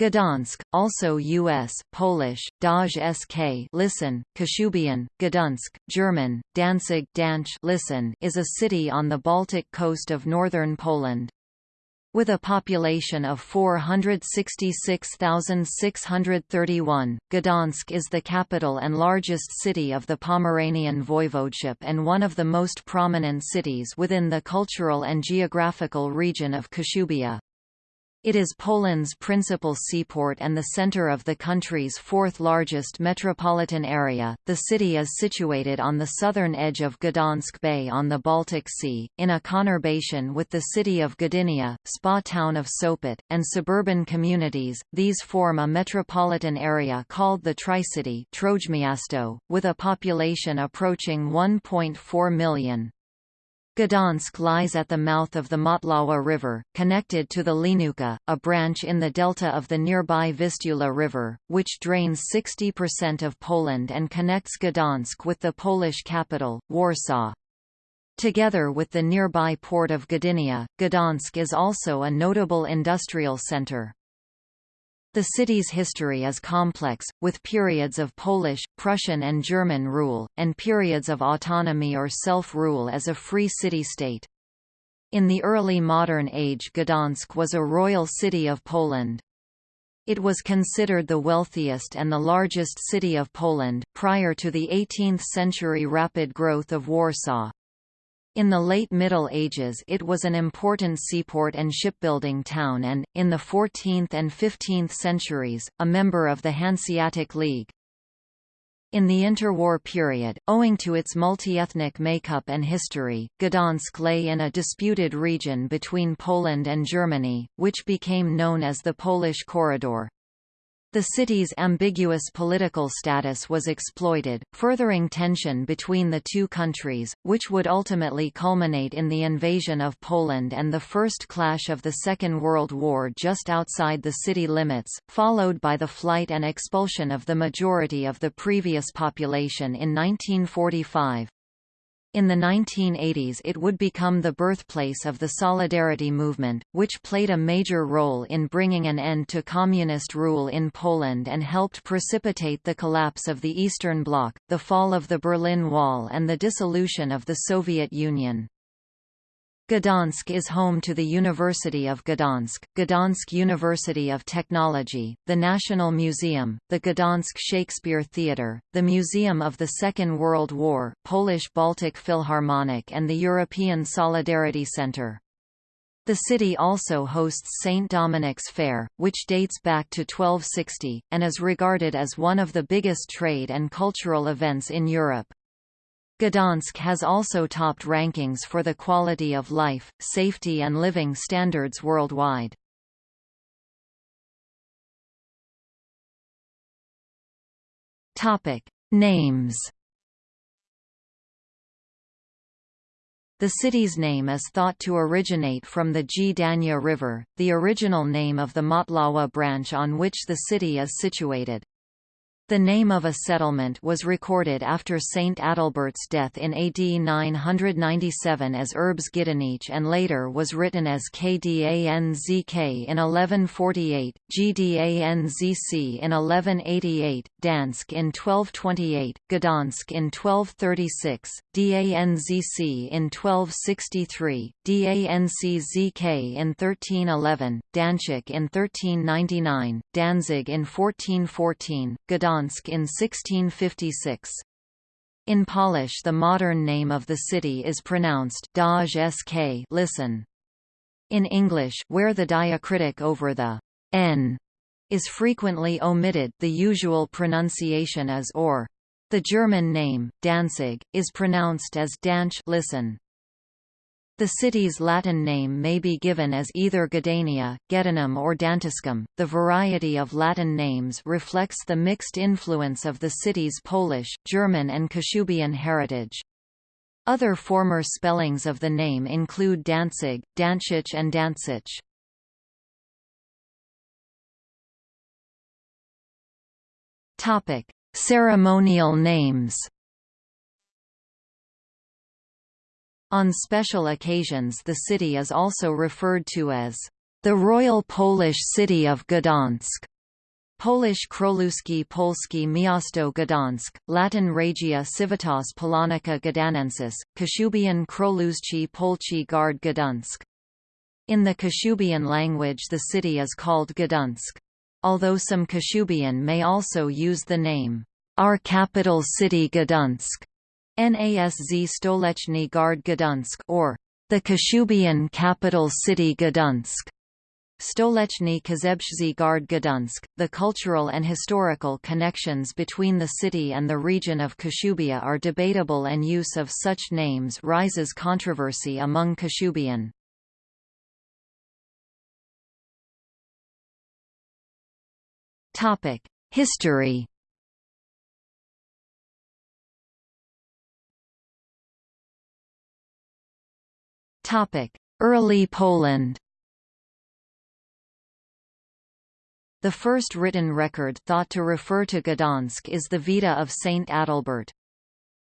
Gdansk, also U.S., Polish, Daj sk listen, Kashubian, Gdansk, German, Danzig Danch listen, is a city on the Baltic coast of northern Poland. With a population of 466,631, Gdansk is the capital and largest city of the Pomeranian Voivodeship and one of the most prominent cities within the cultural and geographical region of Kashubia. It is Poland's principal seaport and the center of the country's fourth largest metropolitan area. The city is situated on the southern edge of Gdansk Bay on the Baltic Sea, in a conurbation with the city of Gdynia, spa town of Sopot, and suburban communities. These form a metropolitan area called the Tri-City with a population approaching 1.4 million. Gdansk lies at the mouth of the Motlawa River, connected to the Lenucha, a branch in the delta of the nearby Vistula River, which drains 60% of Poland and connects Gdansk with the Polish capital, Warsaw. Together with the nearby port of Gdynia, Gdansk is also a notable industrial center. The city's history is complex, with periods of Polish, Prussian and German rule, and periods of autonomy or self-rule as a free city-state. In the early modern age Gdansk was a royal city of Poland. It was considered the wealthiest and the largest city of Poland, prior to the 18th-century rapid growth of Warsaw. In the late Middle Ages it was an important seaport and shipbuilding town and, in the 14th and 15th centuries, a member of the Hanseatic League. In the interwar period, owing to its multi-ethnic makeup and history, Gdansk lay in a disputed region between Poland and Germany, which became known as the Polish Corridor. The city's ambiguous political status was exploited, furthering tension between the two countries, which would ultimately culminate in the invasion of Poland and the first clash of the Second World War just outside the city limits, followed by the flight and expulsion of the majority of the previous population in 1945. In the 1980s it would become the birthplace of the Solidarity movement, which played a major role in bringing an end to communist rule in Poland and helped precipitate the collapse of the Eastern Bloc, the fall of the Berlin Wall and the dissolution of the Soviet Union. Gdansk is home to the University of Gdansk, Gdansk University of Technology, the National Museum, the Gdansk Shakespeare Theatre, the Museum of the Second World War, Polish Baltic Philharmonic and the European Solidarity Centre. The city also hosts St. Dominic's Fair, which dates back to 1260, and is regarded as one of the biggest trade and cultural events in Europe. Gdansk has also topped rankings for the quality of life, safety and living standards worldwide. Topic: Names. The city's name is thought to originate from the Gdania River, the original name of the Motlawa branch on which the city is situated. The name of a settlement was recorded after Saint Adalbert's death in AD 997 as Urbs Gidanic and later was written as Kdanzk in 1148, Gdanzc in 1188, Dansk in 1228, Gdansk in 1236, Danzc in 1263, Danczk in 1311, Danchik in 1399, Danzig in 1414, Gdansk Gdansk in 1656. In Polish the modern name of the city is pronounced Daj sk listen. In English, where the diacritic over the n is frequently omitted the usual pronunciation is or. The German name, Danzig, is pronounced as Danch listen. The city's Latin name may be given as either Gdania, Gedanum or Dantiscum. The variety of Latin names reflects the mixed influence of the city's Polish, German and Kashubian heritage. Other former spellings of the name include Danzig, Danchich and Danzich. Topic: Ceremonial names. On special occasions the city is also referred to as The Royal Polish City of Gdansk Polish Kroluski Polski Miasto Gdansk, Latin Regia Civitas Polonica Gdanensis, Kashubian Kroluzci Polci Gard Gdansk. In the Kashubian language the city is called Gdansk. Although some Kashubian may also use the name, our capital city Gdansk, NASZ Stolechny Gard Gdansk or the Kashubian capital city Gdansk. Stolechny Kazebszzy Gard Gdansk. The cultural and historical connections between the city and the region of Kashubia are debatable and use of such names rises controversy among Kashubian. Topic: History. Topic: Early Poland. The first written record thought to refer to Gdansk is the Vita of Saint Adalbert.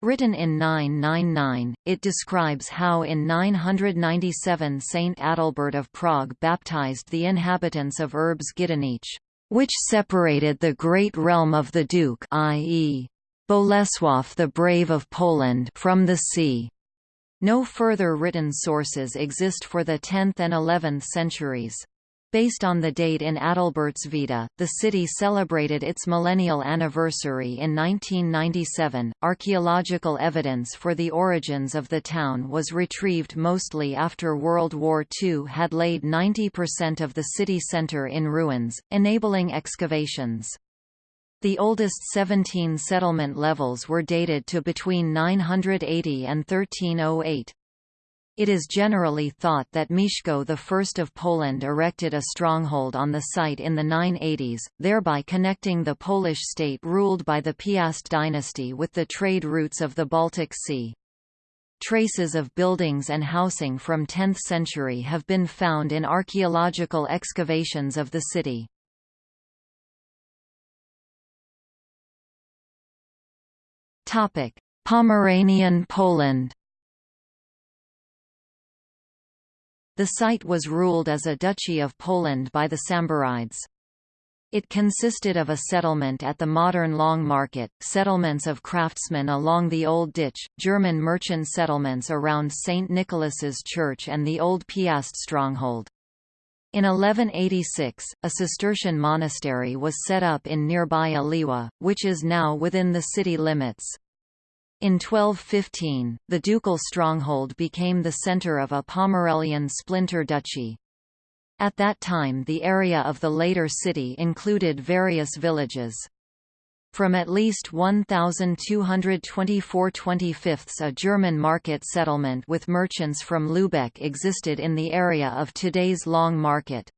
Written in 999, it describes how in 997 Saint Adalbert of Prague baptized the inhabitants of Urbs Gdańsk, which separated the great realm of the Duke i.e. Bolesław the Brave of Poland from the sea. No further written sources exist for the 10th and 11th centuries. Based on the date in Adalbert's Vita, the city celebrated its millennial anniversary in 1997. Archaeological evidence for the origins of the town was retrieved mostly after World War II had laid 90% of the city centre in ruins, enabling excavations. The oldest 17 settlement levels were dated to between 980 and 1308. It is generally thought that Mieszko I of Poland erected a stronghold on the site in the 980s, thereby connecting the Polish state ruled by the Piast dynasty with the trade routes of the Baltic Sea. Traces of buildings and housing from 10th century have been found in archaeological excavations of the city. Pomeranian Poland The site was ruled as a Duchy of Poland by the Samborides. It consisted of a settlement at the modern Long Market, settlements of craftsmen along the Old Ditch, German merchant settlements around St. Nicholas's Church and the Old Piast stronghold. In 1186, a Cistercian monastery was set up in nearby Oliwa, which is now within the city limits. In 1215, the ducal stronghold became the centre of a Pomerelian splinter duchy. At that time the area of the later city included various villages. From at least 1224 25 a German market settlement with merchants from Lübeck existed in the area of today's Long Market.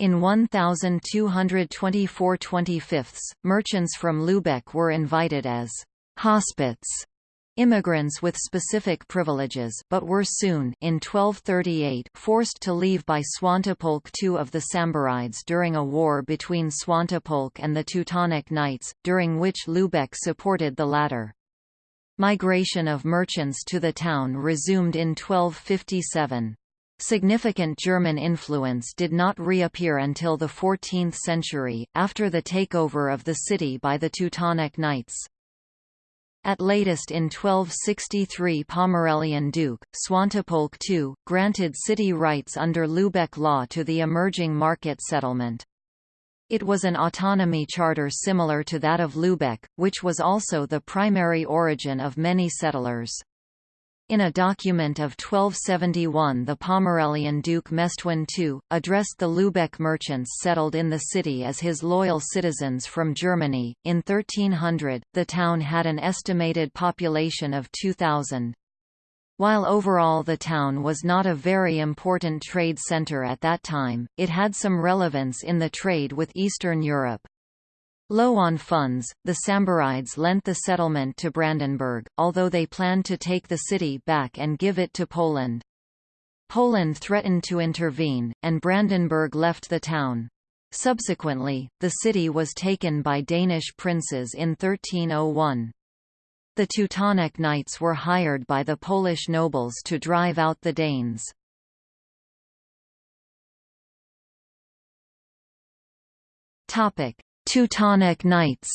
In 1224 25 merchants from Lübeck were invited as hospits immigrants with specific privileges but were soon in 1238 forced to leave by Swantopolk II of the Samborides during a war between Swantopolk and the Teutonic Knights, during which Lübeck supported the latter. Migration of merchants to the town resumed in 1257. Significant German influence did not reappear until the 14th century, after the takeover of the city by the Teutonic Knights. At latest in 1263 Pomerelian Duke, Swantopolk II, granted city rights under Lübeck law to the emerging market settlement. It was an autonomy charter similar to that of Lübeck, which was also the primary origin of many settlers. In a document of 1271 the Pomerelian Duke Mestwin II, addressed the Lübeck merchants settled in the city as his loyal citizens from Germany. In 1300, the town had an estimated population of 2,000. While overall the town was not a very important trade center at that time, it had some relevance in the trade with Eastern Europe. Low on funds, the Samborides lent the settlement to Brandenburg, although they planned to take the city back and give it to Poland. Poland threatened to intervene, and Brandenburg left the town. Subsequently, the city was taken by Danish princes in 1301. The Teutonic Knights were hired by the Polish nobles to drive out the Danes. Teutonic Knights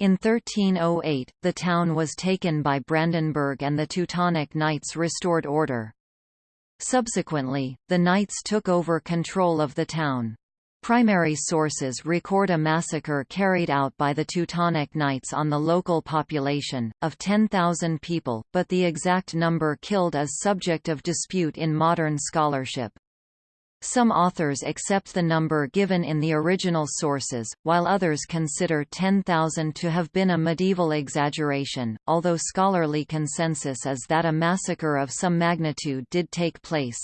In 1308, the town was taken by Brandenburg and the Teutonic Knights restored order. Subsequently, the Knights took over control of the town. Primary sources record a massacre carried out by the Teutonic Knights on the local population, of 10,000 people, but the exact number killed is subject of dispute in modern scholarship. Some authors accept the number given in the original sources, while others consider 10,000 to have been a medieval exaggeration, although scholarly consensus is that a massacre of some magnitude did take place.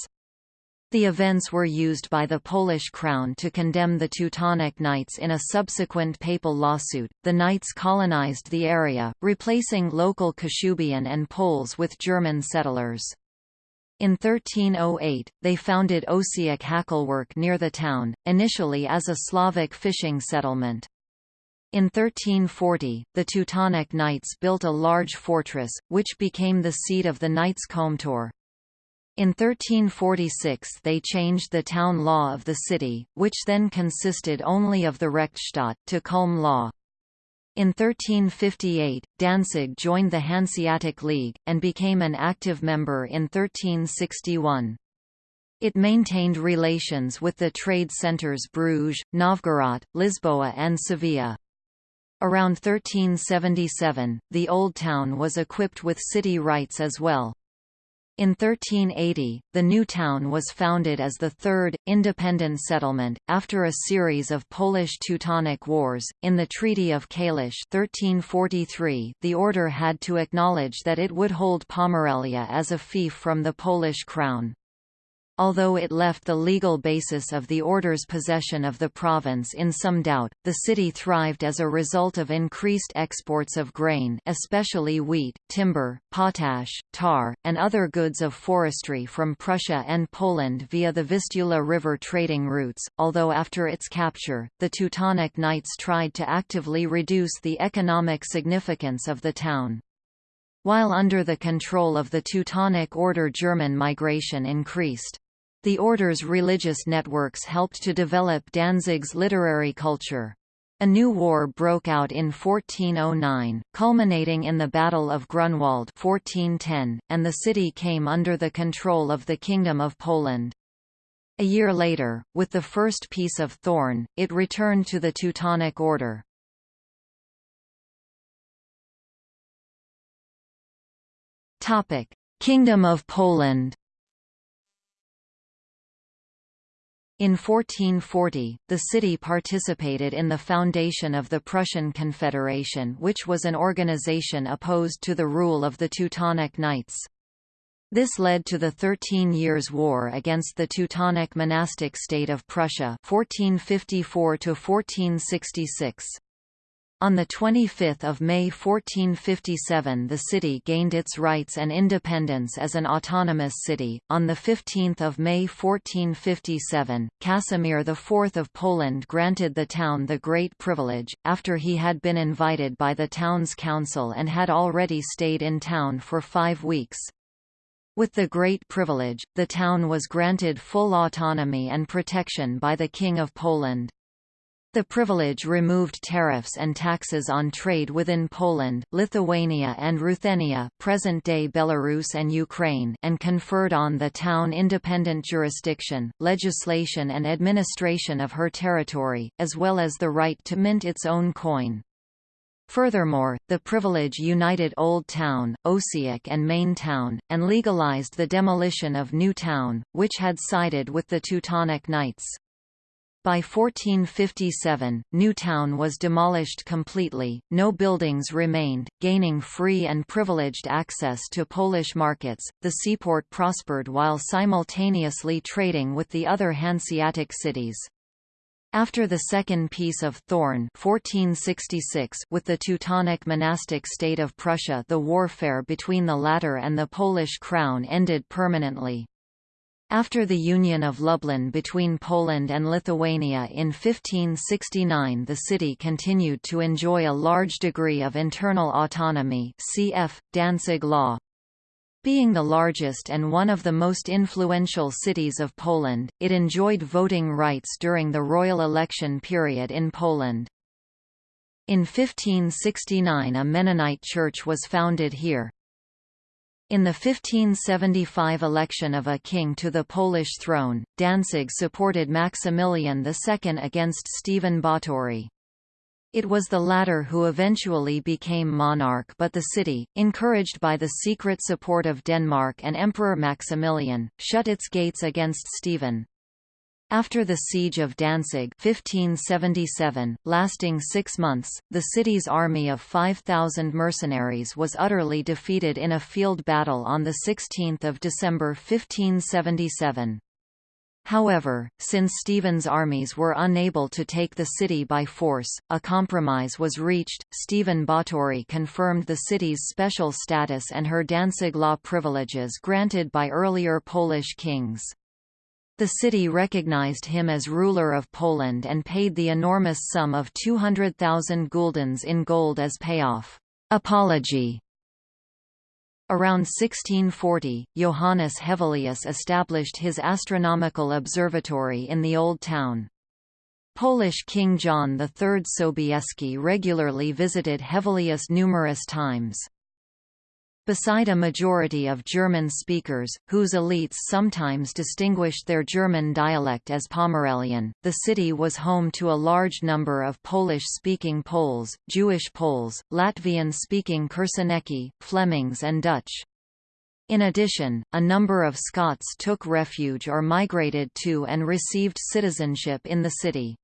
The events were used by the Polish crown to condemn the Teutonic Knights in a subsequent papal lawsuit. The Knights colonized the area, replacing local Kashubian and Poles with German settlers. In 1308, they founded Osiek Hakelwerk near the town, initially as a Slavic fishing settlement. In 1340, the Teutonic Knights built a large fortress, which became the seat of the Knights Komtur. In 1346 they changed the town law of the city, which then consisted only of the Rechtstadt, to Culm law. In 1358, Danzig joined the Hanseatic League, and became an active member in 1361. It maintained relations with the trade centres Bruges, Novgorod, Lisboa and Sevilla. Around 1377, the Old Town was equipped with city rights as well. In 1380, the new town was founded as the third, independent settlement, after a series of Polish-Teutonic wars. In the Treaty of Kalisz 1343, the order had to acknowledge that it would hold Pomerelia as a fief from the Polish crown although it left the legal basis of the order's possession of the province in some doubt, the city thrived as a result of increased exports of grain especially wheat, timber, potash, tar, and other goods of forestry from Prussia and Poland via the Vistula River trading routes, although after its capture, the Teutonic Knights tried to actively reduce the economic significance of the town. While under the control of the Teutonic Order German migration increased. The order's religious networks helped to develop Danzig's literary culture. A new war broke out in 1409, culminating in the Battle of Grunwald 1410, and the city came under the control of the Kingdom of Poland. A year later, with the First Peace of Thorn, it returned to the Teutonic Order. Kingdom of Poland In 1440, the city participated in the foundation of the Prussian Confederation which was an organization opposed to the rule of the Teutonic Knights. This led to the Thirteen Years' War against the Teutonic monastic state of Prussia 1454 -1466. On 25 May 1457 the city gained its rights and independence as an autonomous city. On 15 May 1457, Casimir IV of Poland granted the town the Great Privilege, after he had been invited by the town's council and had already stayed in town for five weeks. With the Great Privilege, the town was granted full autonomy and protection by the King of Poland. The privilege removed tariffs and taxes on trade within Poland, Lithuania and Ruthenia present-day Belarus and Ukraine and conferred on the town independent jurisdiction, legislation and administration of her territory, as well as the right to mint its own coin. Furthermore, the privilege united Old Town, Osiek and Main Town, and legalized the demolition of New Town, which had sided with the Teutonic Knights. By 1457, Newtown was demolished completely, no buildings remained, gaining free and privileged access to Polish markets. The seaport prospered while simultaneously trading with the other Hanseatic cities. After the Second Peace of Thorn 1466 with the Teutonic monastic state of Prussia the warfare between the latter and the Polish crown ended permanently. After the Union of Lublin between Poland and Lithuania in 1569 the city continued to enjoy a large degree of internal autonomy cf. Danzig law. Being the largest and one of the most influential cities of Poland, it enjoyed voting rights during the royal election period in Poland. In 1569 a Mennonite church was founded here. In the 1575 election of a king to the Polish throne, Danzig supported Maximilian II against Stephen Batory. It was the latter who eventually became monarch but the city, encouraged by the secret support of Denmark and Emperor Maximilian, shut its gates against Stephen. After the siege of Danzig 1577, lasting six months, the city's army of 5,000 mercenaries was utterly defeated in a field battle on 16 December 1577. However, since Stephen's armies were unable to take the city by force, a compromise was reached. Stephen Batory confirmed the city's special status and her Danzig law privileges granted by earlier Polish kings. The city recognized him as ruler of Poland and paid the enormous sum of 200,000 guldens in gold as payoff. Apology Around 1640, Johannes Hevelius established his astronomical observatory in the Old Town. Polish King John III Sobieski regularly visited Hevelius numerous times. Beside a majority of German speakers, whose elites sometimes distinguished their German dialect as Pomerelian, the city was home to a large number of Polish-speaking Poles, Jewish Poles, Latvian-speaking Kursenieki, Flemings and Dutch. In addition, a number of Scots took refuge or migrated to and received citizenship in the city.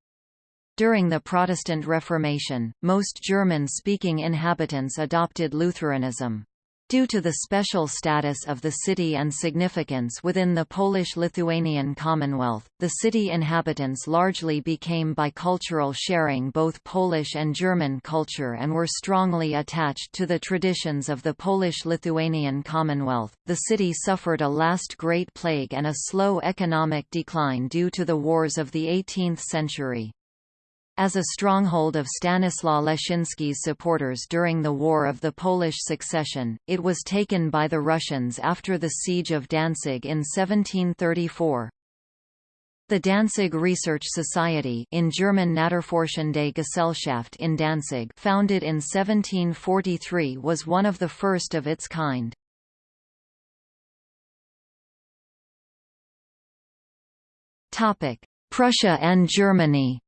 During the Protestant Reformation, most German-speaking inhabitants adopted Lutheranism. Due to the special status of the city and significance within the Polish-Lithuanian Commonwealth, the city inhabitants largely became bicultural sharing both Polish and German culture and were strongly attached to the traditions of the Polish-Lithuanian Commonwealth. The city suffered a last Great Plague and a slow economic decline due to the wars of the 18th century. As a stronghold of Stanislaw Leszczyński's supporters during the War of the Polish Succession, it was taken by the Russians after the Siege of Danzig in 1734. The Danzig Research Society in German Naturforschende Gesellschaft in Danzig founded in 1743 was one of the first of its kind. Prussia and Germany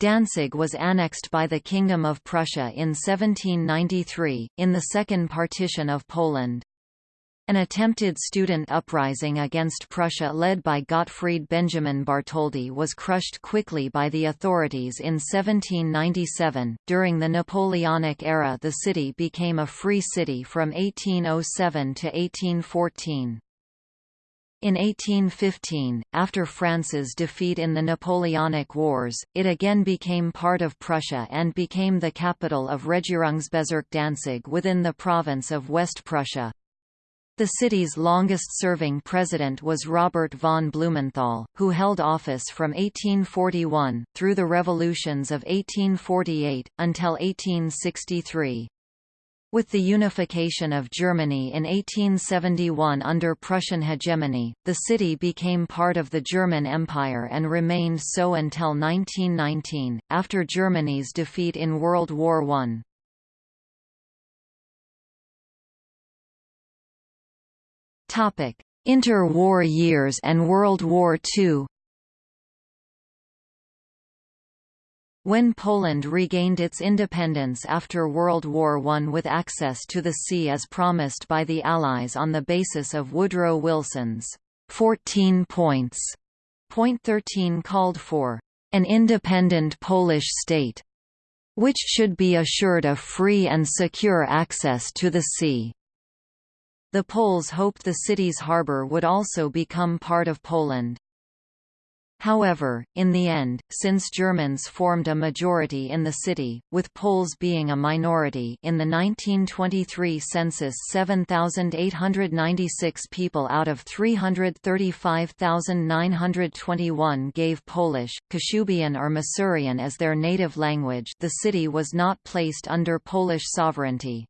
Danzig was annexed by the Kingdom of Prussia in 1793, in the Second Partition of Poland. An attempted student uprising against Prussia led by Gottfried Benjamin Bartholdy was crushed quickly by the authorities in 1797. During the Napoleonic era, the city became a free city from 1807 to 1814. In 1815, after France's defeat in the Napoleonic Wars, it again became part of Prussia and became the capital of Regierungsbezirk Danzig within the province of West Prussia. The city's longest-serving president was Robert von Blumenthal, who held office from 1841, through the revolutions of 1848, until 1863. With the unification of Germany in 1871 under Prussian hegemony, the city became part of the German Empire and remained so until 1919, after Germany's defeat in World War I. Interwar years and World War II When Poland regained its independence after World War I with access to the sea as promised by the Allies on the basis of Woodrow Wilson's 14 points, point 13 called for an independent Polish state, which should be assured of free and secure access to the sea. The Poles hoped the city's harbour would also become part of Poland. However, in the end, since Germans formed a majority in the city, with Poles being a minority in the 1923 census 7,896 people out of 335,921 gave Polish, Kashubian or Masurian as their native language the city was not placed under Polish sovereignty.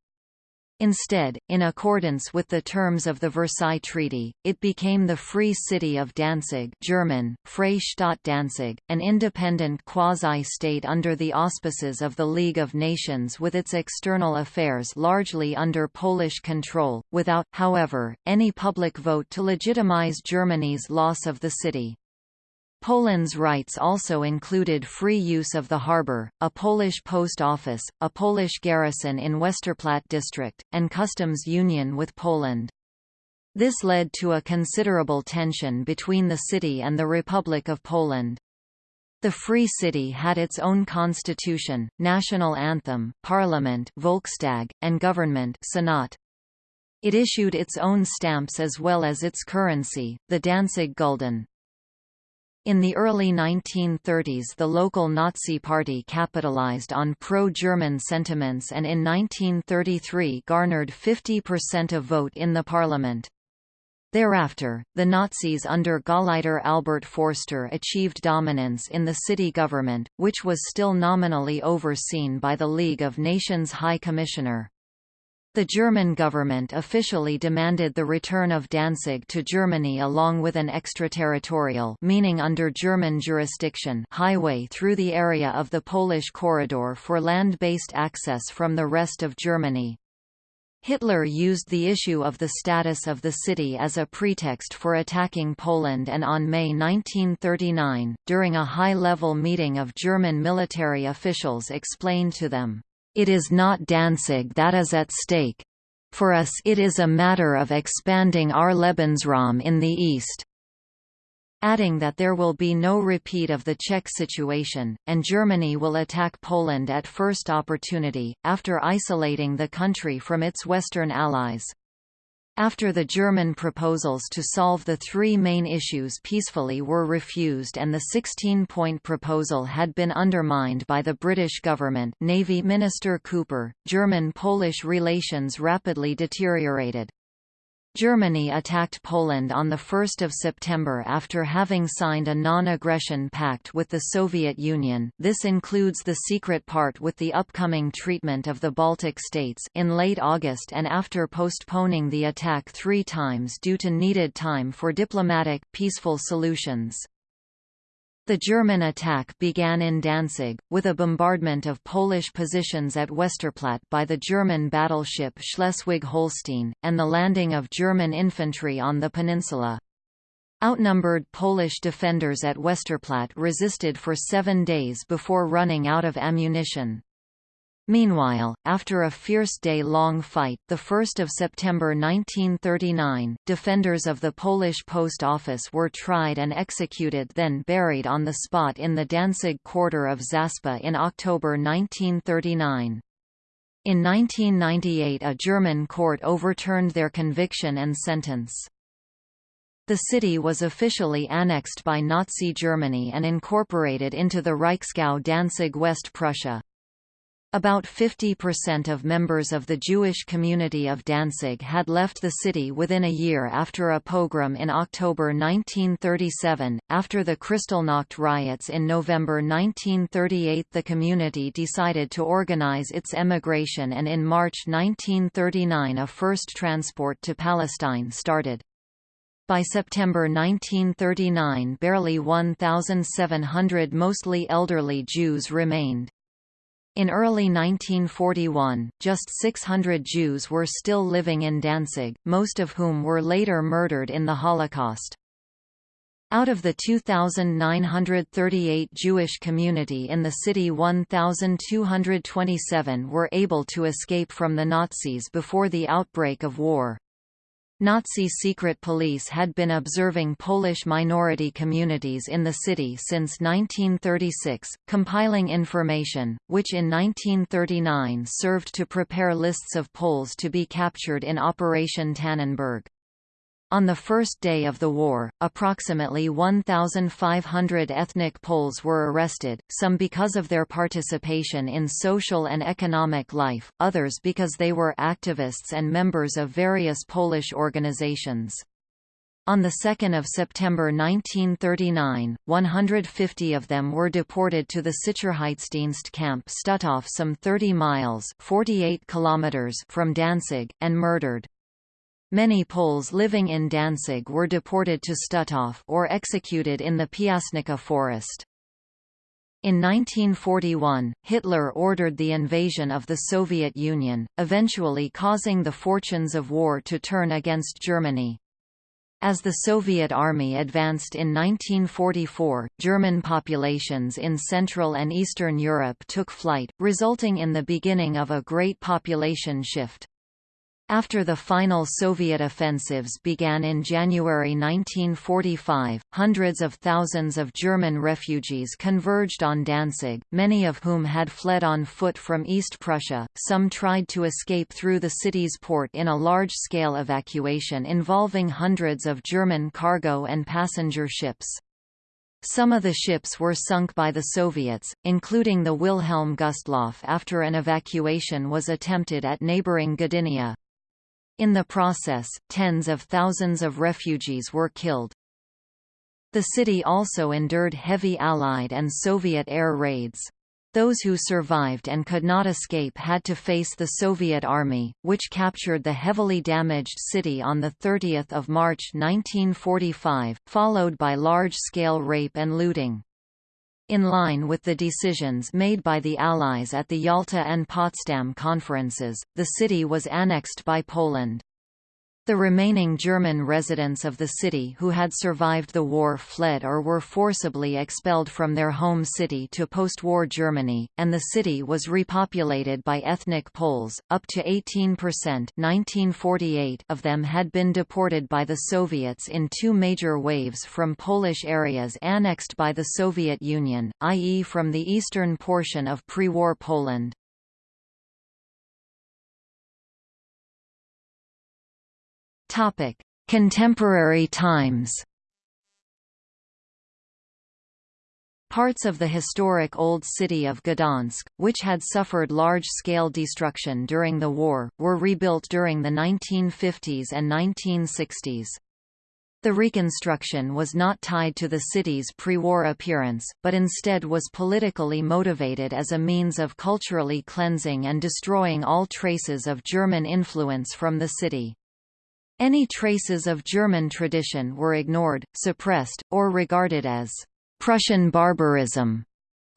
Instead, in accordance with the terms of the Versailles Treaty, it became the Free City of Danzig German, Freistadt Danzig, an independent quasi-state under the auspices of the League of Nations with its external affairs largely under Polish control, without, however, any public vote to legitimize Germany's loss of the city. Poland's rights also included free use of the harbour, a Polish post office, a Polish garrison in Westerplatte district, and customs union with Poland. This led to a considerable tension between the city and the Republic of Poland. The Free City had its own constitution, national anthem, parliament Volkstag, and government Senat. It issued its own stamps as well as its currency, the Danzig Gulden. In the early 1930s the local Nazi Party capitalized on pro-German sentiments and in 1933 garnered 50% of vote in the parliament. Thereafter, the Nazis under Gauleiter Albert Forster achieved dominance in the city government, which was still nominally overseen by the League of Nations High Commissioner. The German government officially demanded the return of Danzig to Germany along with an extraterritorial meaning under German jurisdiction highway through the area of the Polish corridor for land-based access from the rest of Germany. Hitler used the issue of the status of the city as a pretext for attacking Poland and on May 1939, during a high-level meeting of German military officials explained to them, it is not Danzig that is at stake. For us it is a matter of expanding our Lebensraum in the east. Adding that there will be no repeat of the Czech situation, and Germany will attack Poland at first opportunity, after isolating the country from its Western allies. After the German proposals to solve the three main issues peacefully were refused and the 16-point proposal had been undermined by the British government Navy Minister Cooper, German-Polish relations rapidly deteriorated. Germany attacked Poland on 1 September after having signed a non-aggression pact with the Soviet Union this includes the secret part with the upcoming treatment of the Baltic states in late August and after postponing the attack three times due to needed time for diplomatic, peaceful solutions. The German attack began in Danzig, with a bombardment of Polish positions at Westerplatte by the German battleship Schleswig-Holstein, and the landing of German infantry on the peninsula. Outnumbered Polish defenders at Westerplatte resisted for seven days before running out of ammunition. Meanwhile, after a fierce day-long fight 1 September 1939, defenders of the Polish post office were tried and executed then buried on the spot in the Danzig quarter of Zaspa in October 1939. In 1998 a German court overturned their conviction and sentence. The city was officially annexed by Nazi Germany and incorporated into the Reichsgau Danzig West Prussia. About 50% of members of the Jewish community of Danzig had left the city within a year after a pogrom in October 1937. After the Kristallnacht riots in November 1938, the community decided to organize its emigration, and in March 1939, a first transport to Palestine started. By September 1939 barely 1,700 mostly elderly Jews remained. In early 1941, just 600 Jews were still living in Danzig, most of whom were later murdered in the Holocaust. Out of the 2,938 Jewish community in the city 1,227 were able to escape from the Nazis before the outbreak of war. Nazi secret police had been observing Polish minority communities in the city since 1936, compiling information, which in 1939 served to prepare lists of Poles to be captured in Operation Tannenberg. On the first day of the war, approximately 1,500 ethnic Poles were arrested, some because of their participation in social and economic life, others because they were activists and members of various Polish organizations. On 2 September 1939, 150 of them were deported to the Sicherheitsdienst camp Stutthof some 30 miles 48 kilometers from Danzig, and murdered. Many Poles living in Danzig were deported to Stutthof or executed in the Piasnica forest. In 1941, Hitler ordered the invasion of the Soviet Union, eventually causing the fortunes of war to turn against Germany. As the Soviet Army advanced in 1944, German populations in Central and Eastern Europe took flight, resulting in the beginning of a great population shift. After the final Soviet offensives began in January 1945, hundreds of thousands of German refugees converged on Danzig, many of whom had fled on foot from East Prussia. Some tried to escape through the city's port in a large-scale evacuation involving hundreds of German cargo and passenger ships. Some of the ships were sunk by the Soviets, including the Wilhelm Gustloff after an evacuation was attempted at neighboring Gdynia. In the process, tens of thousands of refugees were killed. The city also endured heavy Allied and Soviet air raids. Those who survived and could not escape had to face the Soviet Army, which captured the heavily damaged city on 30 March 1945, followed by large-scale rape and looting. In line with the decisions made by the Allies at the Yalta and Potsdam conferences, the city was annexed by Poland. The remaining German residents of the city who had survived the war fled or were forcibly expelled from their home city to post-war Germany, and the city was repopulated by ethnic Poles, up to 18% 1948 of them had been deported by the Soviets in two major waves from Polish areas annexed by the Soviet Union, i.e. from the eastern portion of pre-war Poland. Topic: Contemporary times. Parts of the historic Old City of Gdansk, which had suffered large-scale destruction during the war, were rebuilt during the 1950s and 1960s. The reconstruction was not tied to the city's pre-war appearance, but instead was politically motivated as a means of culturally cleansing and destroying all traces of German influence from the city. Any traces of German tradition were ignored, suppressed, or regarded as Prussian barbarism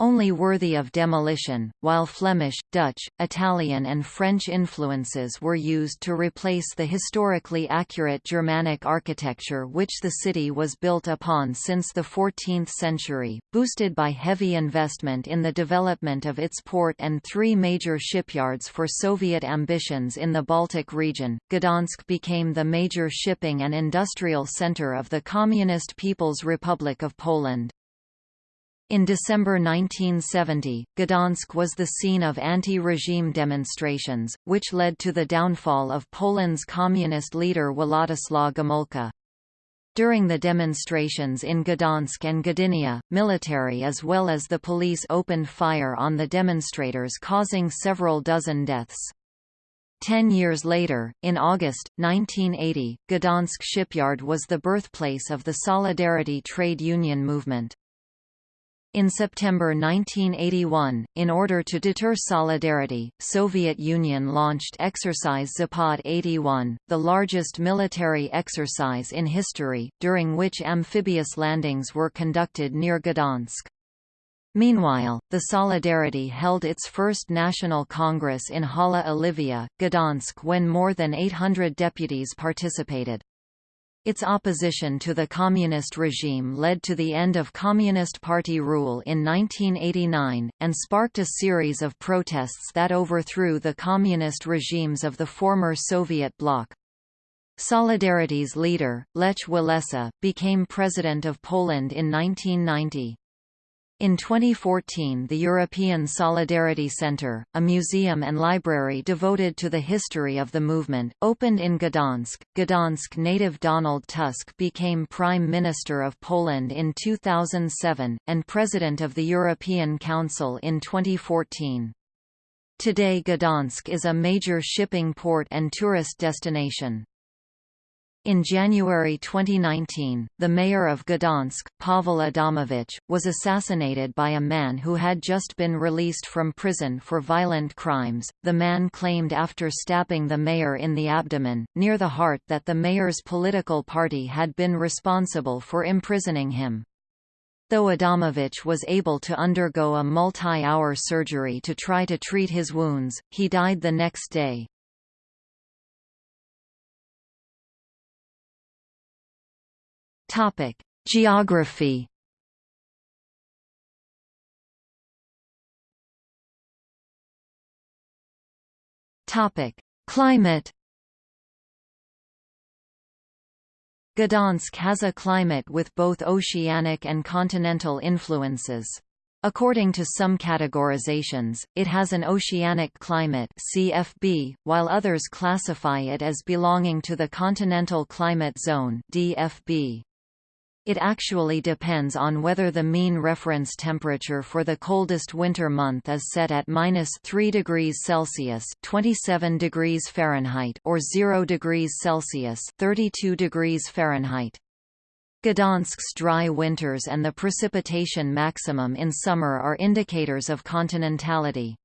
only worthy of demolition, while Flemish, Dutch, Italian and French influences were used to replace the historically accurate Germanic architecture which the city was built upon since the 14th century, boosted by heavy investment in the development of its port and three major shipyards for Soviet ambitions in the Baltic region. Gdansk became the major shipping and industrial center of the Communist People's Republic of Poland. In December 1970, Gdansk was the scene of anti-regime demonstrations, which led to the downfall of Poland's communist leader Władysław Gomulka. During the demonstrations in Gdansk and Gdynia, military as well as the police opened fire on the demonstrators causing several dozen deaths. Ten years later, in August, 1980, Gdansk shipyard was the birthplace of the Solidarity trade union movement. In September 1981, in order to deter solidarity, Soviet Union launched Exercise Zapad 81, the largest military exercise in history, during which amphibious landings were conducted near Gdansk. Meanwhile, the Solidarity held its first national congress in Hala Olivia, Gdansk when more than 800 deputies participated. Its opposition to the communist regime led to the end of Communist Party rule in 1989, and sparked a series of protests that overthrew the communist regimes of the former Soviet bloc. Solidarity's leader, Lech Walesa, became president of Poland in 1990. In 2014 the European Solidarity Centre, a museum and library devoted to the history of the movement, opened in Gdansk. Gdansk native Donald Tusk became Prime Minister of Poland in 2007, and President of the European Council in 2014. Today Gdansk is a major shipping port and tourist destination. In January 2019, the mayor of Gdansk, Pavel Adamowicz, was assassinated by a man who had just been released from prison for violent crimes. The man claimed after stabbing the mayor in the abdomen, near the heart that the mayor's political party had been responsible for imprisoning him. Though Adamowicz was able to undergo a multi-hour surgery to try to treat his wounds, he died the next day. Topic: Geography. Topic: Climate. Gdansk has a climate with both oceanic and continental influences. According to some categorizations, it has an oceanic climate CFB, while others classify it as belonging to the continental climate zone DFB. It actually depends on whether the mean reference temperature for the coldest winter month is set at minus 3 degrees Celsius (27 degrees Fahrenheit) or 0 degrees Celsius (32 degrees Fahrenheit). Gdansk's dry winters and the precipitation maximum in summer are indicators of continentality.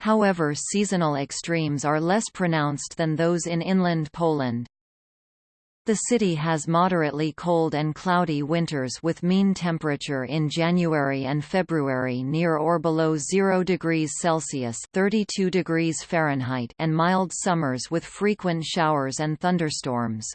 However seasonal extremes are less pronounced than those in inland Poland. The city has moderately cold and cloudy winters with mean temperature in January and February near or below 0 degrees Celsius (32 degrees Fahrenheit) and mild summers with frequent showers and thunderstorms.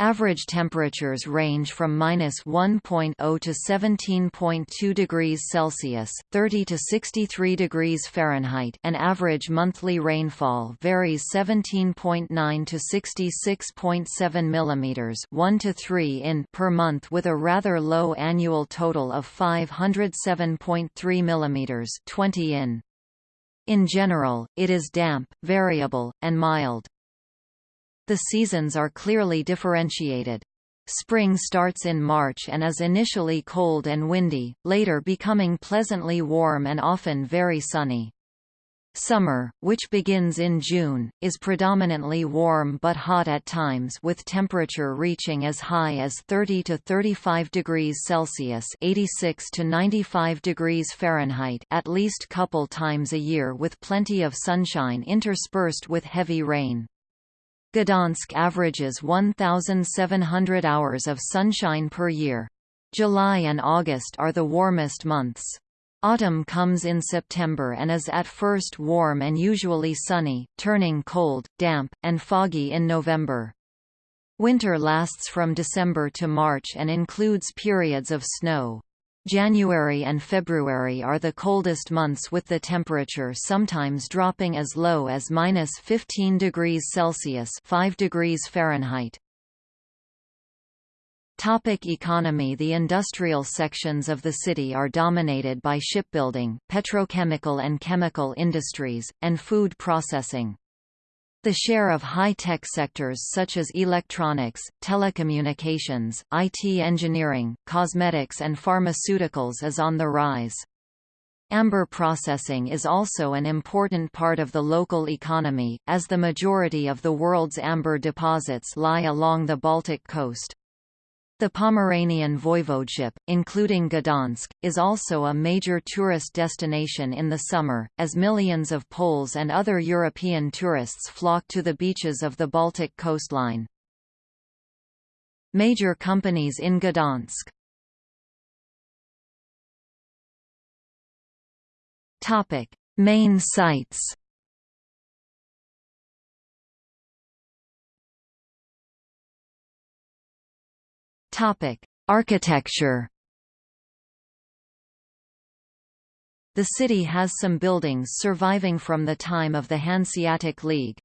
Average temperatures range from minus 1.0 to 17.2 degrees Celsius, 30 to 63 degrees Fahrenheit, and average monthly rainfall varies 17.9 to 66.7 millimeters, 1 to 3 in per month, with a rather low annual total of 507.3 millimeters, 20 in. In general, it is damp, variable, and mild. The seasons are clearly differentiated. Spring starts in March and is initially cold and windy, later becoming pleasantly warm and often very sunny. Summer, which begins in June, is predominantly warm but hot at times with temperature reaching as high as 30 to 35 degrees Celsius (86 to 95 degrees Fahrenheit) at least couple times a year with plenty of sunshine interspersed with heavy rain. Gdansk averages 1,700 hours of sunshine per year. July and August are the warmest months. Autumn comes in September and is at first warm and usually sunny, turning cold, damp, and foggy in November. Winter lasts from December to March and includes periods of snow. January and February are the coldest months with the temperature sometimes dropping as low as minus 15 degrees Celsius 5 degrees Fahrenheit. Topic economy The industrial sections of the city are dominated by shipbuilding, petrochemical and chemical industries, and food processing. The share of high-tech sectors such as electronics, telecommunications, IT engineering, cosmetics and pharmaceuticals is on the rise. Amber processing is also an important part of the local economy, as the majority of the world's amber deposits lie along the Baltic coast. The Pomeranian Voivodeship, including Gdansk, is also a major tourist destination in the summer, as millions of Poles and other European tourists flock to the beaches of the Baltic coastline. Major companies in Gdansk Main sites Topic: Architecture. The city has some buildings surviving from the time of the Hanseatic League.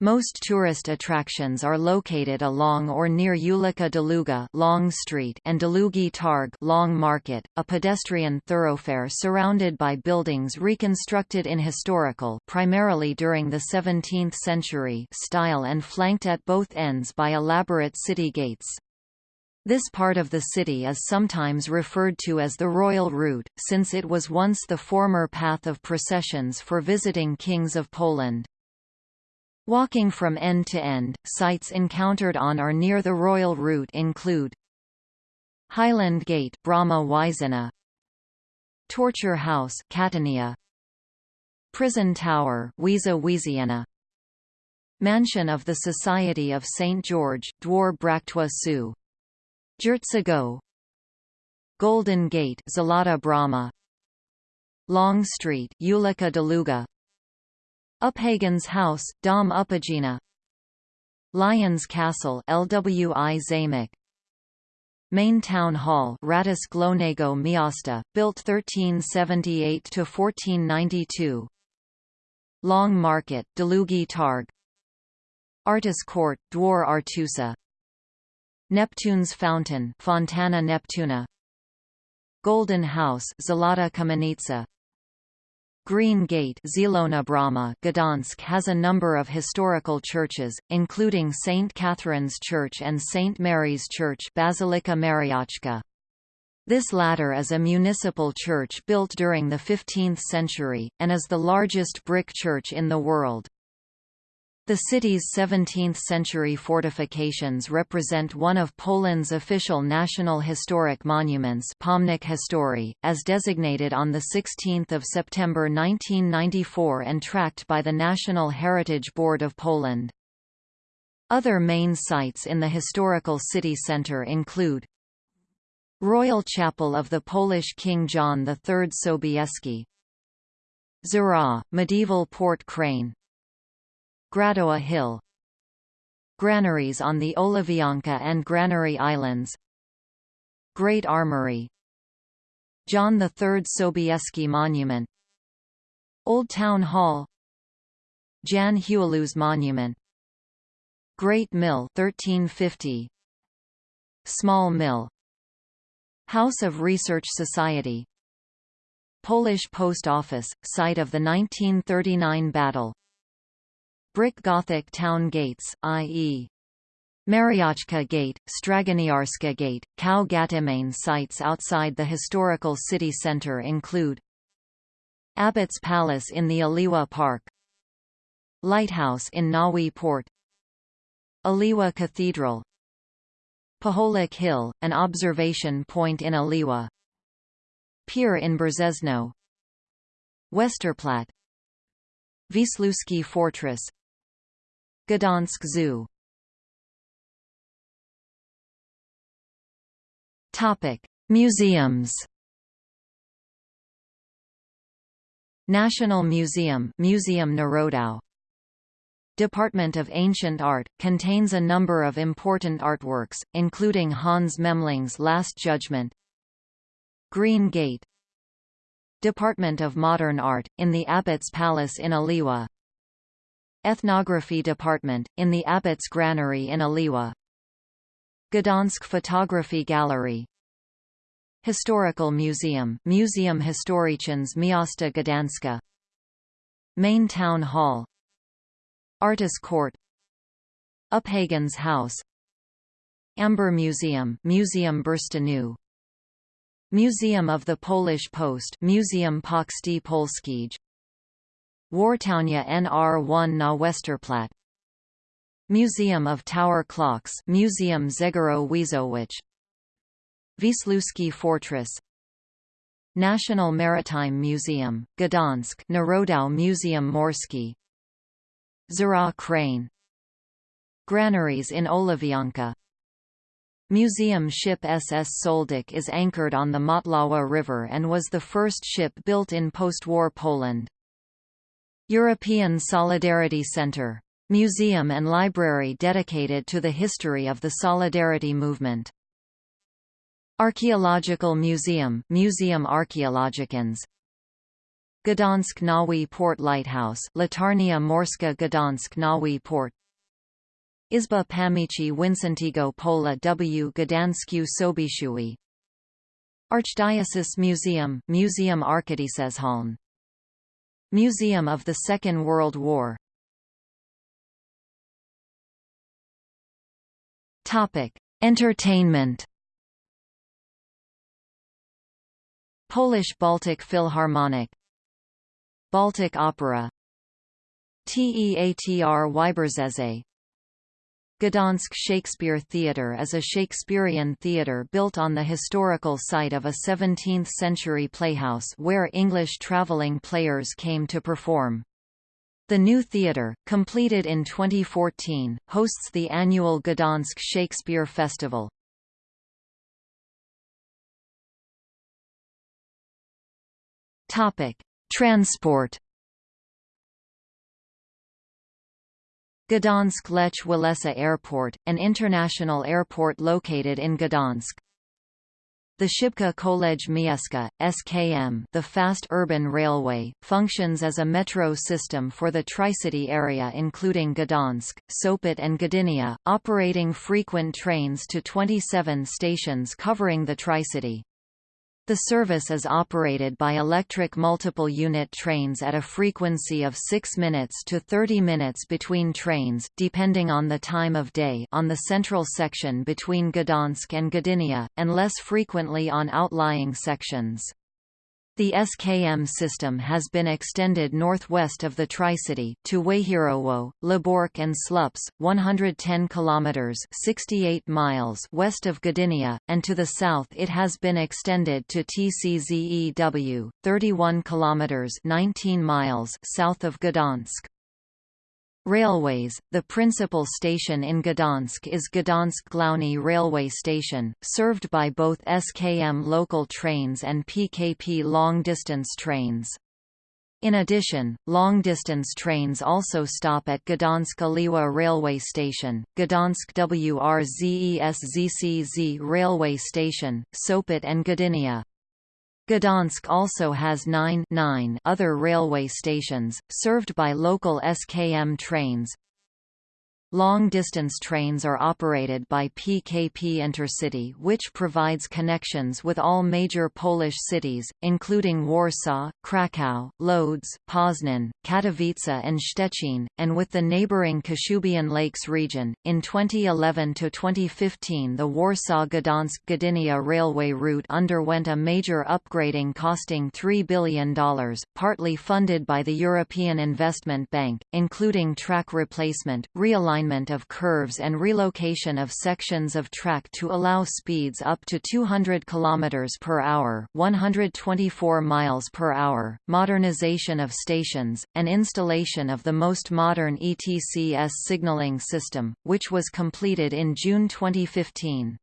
Most tourist attractions are located along or near Ulica Długa Long Street and Długi Targ Long Market, a pedestrian thoroughfare surrounded by buildings reconstructed in historical primarily during the 17th century style and flanked at both ends by elaborate city gates. This part of the city is sometimes referred to as the Royal Route, since it was once the former path of processions for visiting kings of Poland. Walking from end to end, sites encountered on or near the royal route include Highland Gate Brama Wyżynna Torture House Katownia Prison Tower Wiesiana Mansion of the Society of St. George Dwór Bractwa Su Jertsago Golden Gate Złota Brama Long Street Ulika Długa Uphagen's House, Dom Uphagena Lions Castle LWI Zamek Main Town Hall Radis Glonego Miasta, built 1378 to 1492, Long Market Długi Targ Artus Court Dwór Artusa Neptune's Fountain Fontana Neptuna Golden House Złota Kamienica Green Gate Zielona Brama Gdansk has a number of historical churches, including St. Catherine's Church and St. Mary's Church Bazylika Mariacka. This latter is a municipal church built during the 15th century, and is the largest brick church in the world. The city's 17th-century fortifications represent one of Poland's official national historic monuments Pomnik Historii, as designated on 16 September 1994 and tracked by the National Heritage Board of Poland. Other main sites in the historical city centre include Royal Chapel of the Polish King John III Sobieski Zara, medieval port crane Gradowa Hill. Granaries on the Ołowianka and Granary Islands. Great Armory. John III Sobieski Monument. Old Town Hall. Jan Huilus Monument. Great Mill 1350 Small Mill. House of Research Society. Polish Post Office, site of the 1939 battle Brick Gothic town gates, i.e. Mariacka Gate, Straganiarska Gate, Cow Gatimane sites outside the historical city centre include Abbot's Palace in the Oliwa Park Lighthouse in Nowy Port Oliwa Cathedral Pacholik Hill, an observation point in Oliwa Pier in Brzezno Westerplatte Wisłoujście Fortress Gdansk Zoo Topic: Museums. National Museum, Museum Narodow. Department of Ancient Art, contains a number of important artworks, including Hans Memling's Last Judgment Green Gate Department of Modern Art, in the Abbot's Palace in Oliwa Ethnography Department, in the Abbot's Granary in Oliwa Gdansk Photography Gallery. Historical Museum Museum Historyczny Miasta Gdańska Main Town Hall. Artus Court. Uphagen's House. Amber Museum Museum Bursztynu Museum of the Polish Post Museum Poczty Polskiej Wartownia NR1 na Westerplatte. Museum of Tower Clocks Museum Zegero Wiezowicz Wisłoujście Fortress. National Maritime Museum, Gdansk Narodow Museum Morski. Zara Crane. Granaries in Ołowianka. Museum ship SS Sołdek is anchored on the Motlawa River and was the first ship built in post-war Poland. European Solidarity Center. Museum and library dedicated to the history of the Solidarity movement. Archaeological Museum Museum Archaeologicans Gdansk Nowy Port Lighthouse Latarnia Morska Gdansk Nowy Port Izba Pamięci Wincentego Pola w Gdańsku Sobieskiego Archdiocese Museum Museum Archidiecezjalne Museum of the Second World War. Topic: Entertainment. Polish Baltic Philharmonic. Baltic Opera. Teatr Wybrzeże Gdansk Shakespeare Theatre is a Shakespearean theatre built on the historical site of a 17th-century playhouse where English travelling players came to perform. The new theatre, completed in 2014, hosts the annual Gdansk Shakespeare Festival. Transport Gdansk Lech Walesa Airport, an international airport located in Gdansk. The Szybka Kolej Miejska, SKM the Fast Urban Railway, functions as a metro system for the Tri-City area including Gdansk, Sopot and Gdynia, operating frequent trains to 27 stations covering the Tri-City. The service is operated by electric multiple unit trains at a frequency of 6 minutes to 30 minutes between trains, depending on the time of day on the central section between Gdansk and Gdynia, and less frequently on outlying sections. The SKM system has been extended northwest of the Tri-City to Wejherowo, Lębork and Słupsk, 110 kilometers (68 miles) west of Gdynia, and to the south it has been extended to TCZEW, 31 kilometers (19 miles) south of Gdansk. Railways, the principal station in Gdansk is Gdansk Główny railway station, served by both SKM local trains and PKP long-distance trains. In addition, long-distance trains also stop at Gdansk Oliwa railway station, Gdansk WRZESZCZ railway station, Sopot and Gdynia. Gdansk also has nine, nine other railway stations, served by local SKM trains. Long-distance trains are operated by PKP Intercity which provides connections with all major Polish cities, including Warsaw, Kraków, Lodz, Poznan, Katowice and Szczecin, and with the neighboring Kashubian Lakes region. In 2011–2015 the Warsaw-Gdansk-Gdynia railway route underwent a major upgrading costing $3 billion, partly funded by the European Investment Bank, including track replacement, realignment realignment of curves and relocation of sections of track to allow speeds up to 200 km per hour, 124 miles per hour, modernization of stations, and installation of the most modern ETCS signaling system, which was completed in June 2015.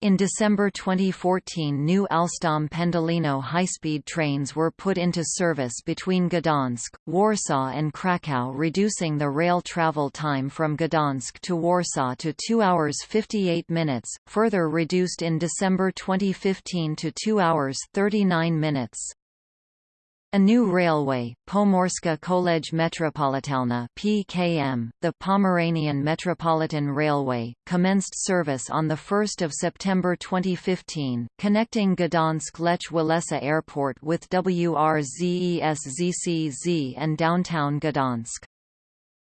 In December 2014 new Alstom Pendolino high-speed trains were put into service between Gdansk, Warsaw and Kraków reducing the rail travel time from Gdansk to Warsaw to 2 hours 58 minutes, further reduced in December 2015 to 2 hours 39 minutes. A new railway, Pomorska Kolej Metropolitalna (PKM), the Pomeranian Metropolitan Railway, commenced service on the 1st of September 2015, connecting Gdansk Lech Walesa Airport with WRZESZCZ and downtown Gdansk.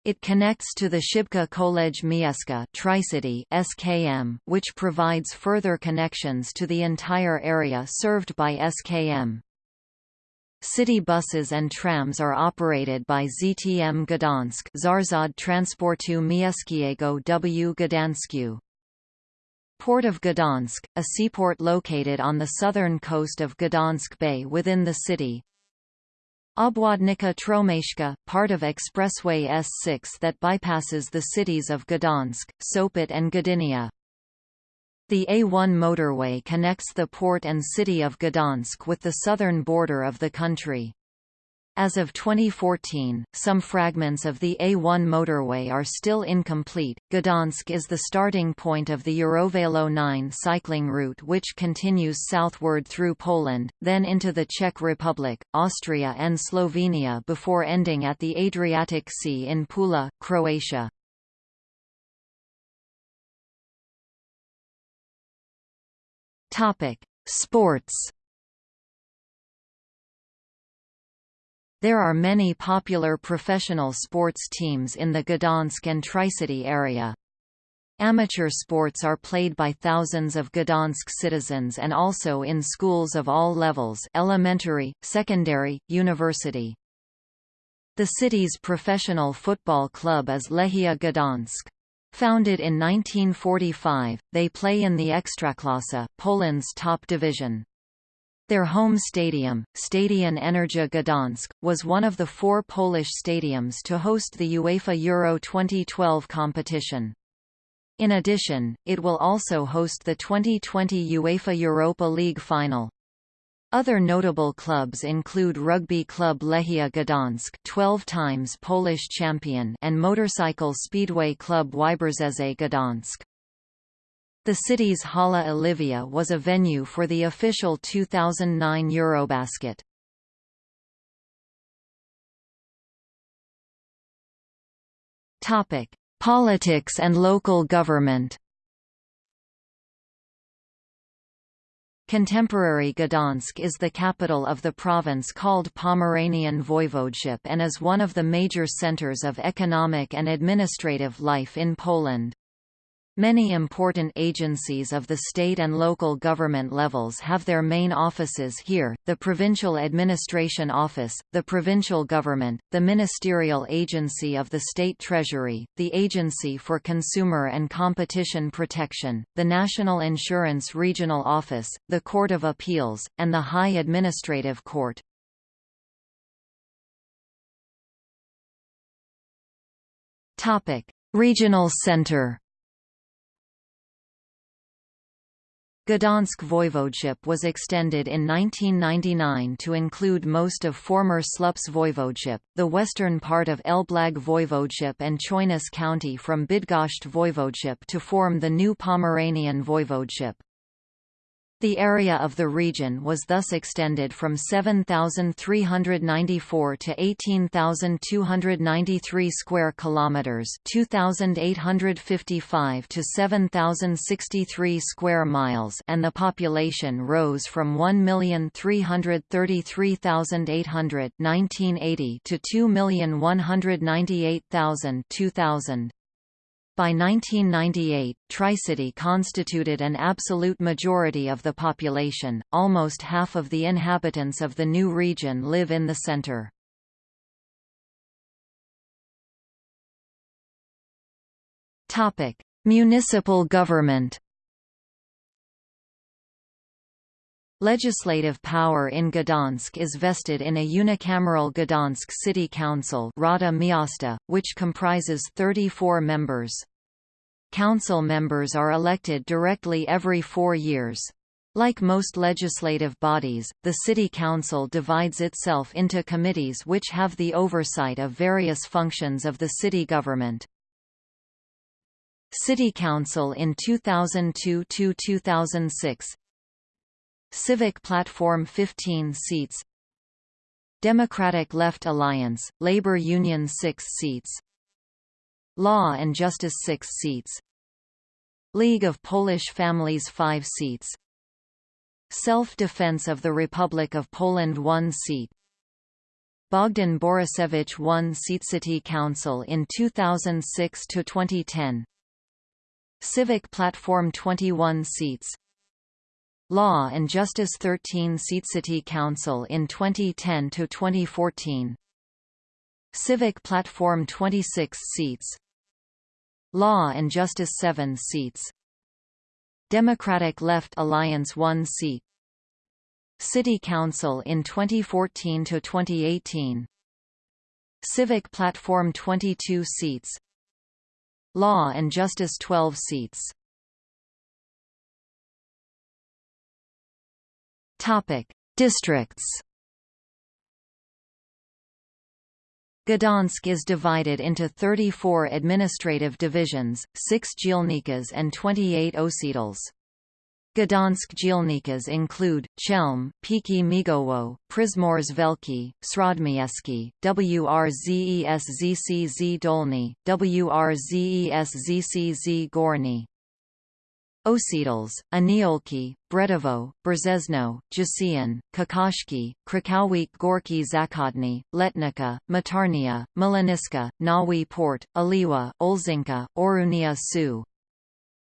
It connects to the Szybka Kolej Miejska Tri-City (SKM), which provides further connections to the entire area served by SKM. City buses and trams are operated by ZTM Gdansk Zarzad Transportu Miejskiego w Gdańsku. Port of Gdansk, a seaport located on the southern coast of Gdansk Bay within the city. Obwodnica Trójmiejska, part of Expressway S6 that bypasses the cities of Gdansk, Sopot and Gdynia. The A1 motorway connects the port and city of Gdansk with the southern border of the country. As of 2014, some fragments of the A1 motorway are still incomplete. Gdansk is the starting point of the Eurovelo 9 cycling route which continues southward through Poland, then into the Czech Republic, Austria and Slovenia before ending at the Adriatic Sea in Pula, Croatia. Topic: Sports. There are many popular professional sports teams in the Gdansk and Tri-City area. Amateur sports are played by thousands of Gdansk citizens and also in schools of all levels elementary, secondary, university. The city's professional football club is Lechia Gdansk. Founded in 1945, they play in the Ekstraklasa, Poland's top division. Their home stadium, Stadion Energia Gdansk, was one of the four Polish stadiums to host the UEFA Euro 2012 competition. In addition, it will also host the 2020 UEFA Europa League final. Other notable clubs include rugby club Lechia Gdansk 12 times Polish champion and motorcycle speedway club Wybrzeże Gdansk. The city's Hala Olivia was a venue for the official 2009 Eurobasket. Topic: Politics and local government. Contemporary Gdansk is the capital of the province called Pomeranian Voivodeship and is one of the major centers of economic and administrative life in Poland. Many important agencies of the state and local government levels have their main offices here, the Provincial Administration Office, the provincial government, the Ministerial Agency of the State Treasury, the Agency for Consumer and Competition Protection, the National Insurance Regional Office, the Court of Appeals, and the High Administrative Court. Regional Center Gdansk Voivodeship was extended in 1999 to include most of former Słupsk Voivodeship, the western part of Elblag Voivodeship and Chojnice County from Bydgoszcz Voivodeship to form the new Pomeranian Voivodeship. The area of the region was thus extended from 7,394 to 18,293 square kilometers, 2,855 to 7,063 square miles, and the population rose from 1,333,800 1980 to 2,198,000 2000. By 1998, Tricity constituted an absolute majority of the population, almost half of the inhabitants of the new region live in the center. Municipal government Legislative power in Gdansk is vested in a unicameral Gdansk City Council Rada Miasta, which comprises 34 members. Council members are elected directly every four years. Like most legislative bodies, the City Council divides itself into committees which have the oversight of various functions of the city government. City Council in 2002–2006 Civic Platform 15 seats. Democratic Left Alliance, Labour Union 6 seats. Law and Justice 6 seats. League of Polish Families 5 seats. Self-Defense of the Republic of Poland 1 seat. Bogdan Borusewicz 1 seat City Council in 2006 to 2010 Civic Platform 21 seats Law and Justice 13 seat City Council in 2010 to 2014 Civic Platform 26 seats. Law and Justice 7 seats. Democratic Left Alliance 1 seat. City Council in 2014 to 2018 Civic Platform 22 seats. Law and Justice 12 seats Topic: Districts. Gdansk is divided into 34 administrative divisions, 6 dzielnice and 28 ośrodki. Gdansk dzielnice include, Chelm, Piecki Migowo, Przymorze Wielkie, Śródmieście, Wrzeszcz Dolny, Wrzeszcz Górny. Ośrodki, Aniolki, Bretowo, Brzezno, Jasień, Kokoszki, Krakowik Gorki Zachodni, Letnica, Matarnia, Młyniska, Nowy Port, Oliwa Olszynka, Orunia Su.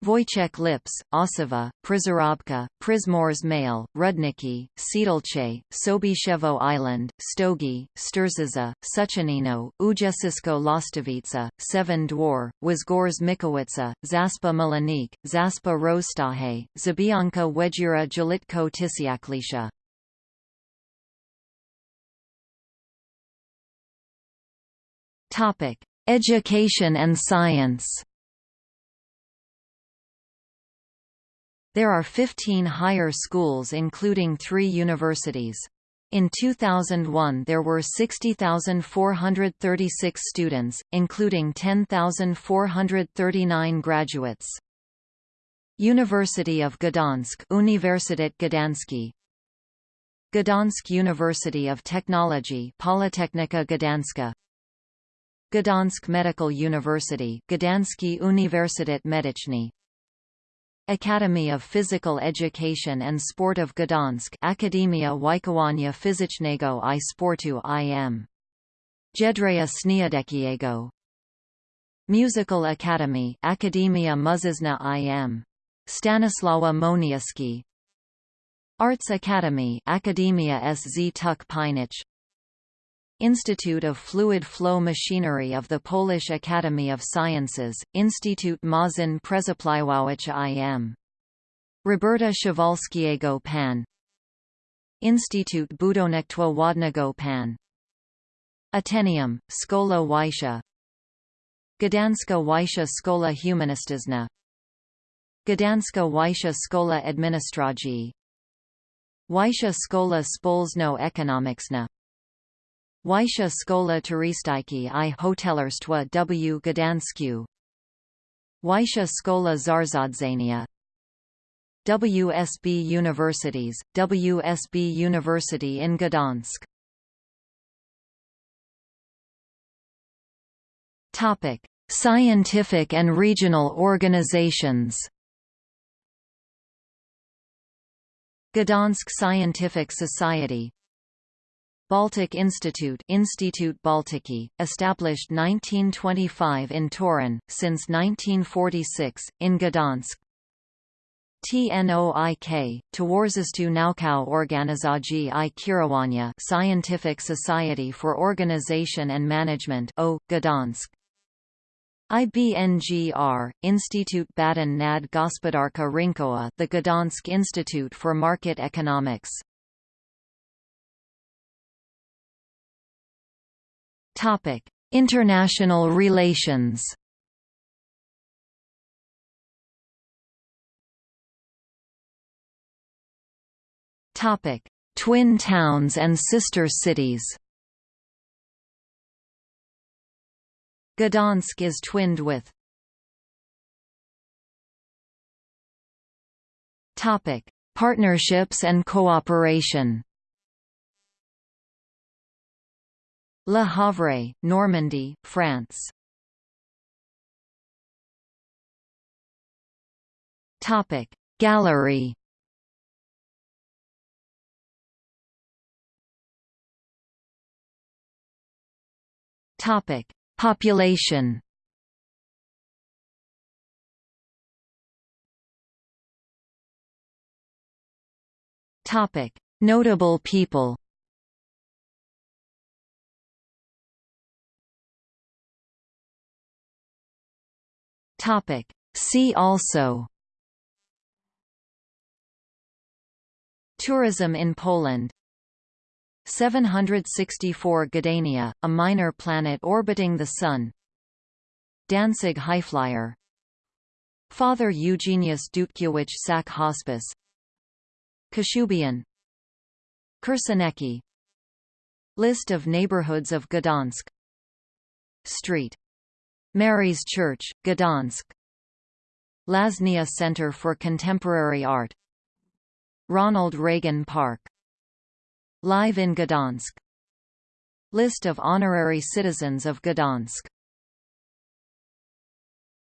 Wojciech Lips, Ossowa, Pryzorobka, Przymorze Małe, Rudniki, Siedlce, Sobiszewo Island, Stogi, Sturzyza, Suchanino, Ujezisko Lastovica, Seven Dwar, Wizgorz Mikowica, Zaspa Milanik, Zaspa Rozstaje, Zabianka Wedjura Jalitko Tysiaklisha. Education and science There are 15 higher schools including three universities. In 2001 there were 60,436 students, including 10,439 graduates. University of Gdansk Uniwersytet Gdański Gdansk University of Technology Politechnika Gdańska Gdansk Medical University Gdański Uniwersytet Medyczny Academy of Physical Education and Sport of Gdansk Akademia Wychowania Fizycznego i Sportu im. Jędrzeja Śniadeckiego Musical Academy Akademia Muzyczna im. Stanisława Moniuszki Arts Academy Akademia SZ Tuk Pinich Institute of Fluid Flow Machinery of the Polish Academy of Sciences, Instytut Maszyn Przepływających im. Roberta Szewalskiego Pan. Instytut Budownictwa Wodnego Pan. Ateneum, Szkola Wyższa Gdanska Wyższa Szkola Humanistyczna. Gdanska Wyższa Szkola Administracji. Wyższa Szkola Społeczno-Ekonomiczna Wyższa Szkola Turystyki i Hotelarstwa w. Gdańsku. Wyższa Szkola Zarządzania WSB Universities, WSB University in Gdansk. Topic: Scientific and regional organizations. Gdansk Scientific Society Baltic Institute Institute Baltiki, established 1925 in Torun, since 1946, in Gdansk. TNOIK, Towarzystwo Naukowe Organizacji i Kierowania Scientific Society for Organization and Management O, Gdansk. IBNGR, Instytut Badań nad Gospodarka Rynkowa the Gdansk Institute for Market Economics Topic: International relations. Topic: Twin towns and sister cities. Gdansk is twinned with Topic: Partnerships and cooperation. Le Havre, Normandy, France. Topic. Gallery. Topic. Population. Topic. Notable people Topic. See also Tourism in Poland. 764 Gedania, a minor planet orbiting the Sun. Danzig Highflyer. Father Eugenius Dutkiewicz Sack Hospice. Kashubian. Kursenieki List of neighborhoods of Gdansk. Street Mary's Church, Gdansk. Łaźnia Center for Contemporary Art. Ronald Reagan Park. Live in Gdansk. List of honorary citizens of Gdansk